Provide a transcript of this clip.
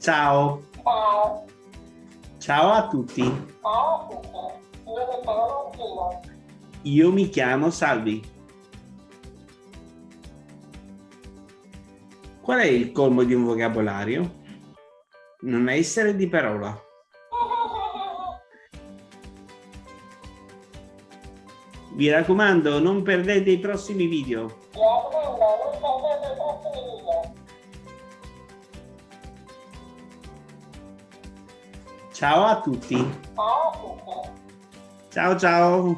Ciao. Ciao. Ciao a tutti. Ciao a tutti. Io mi chiamo Martina. Io mi chiamo Salvi. Qual è il colmo di un vocabolario? Non essere di parola. Vi raccomando, non perdete i prossimi video. Ciao a tutti. Ciao ciao.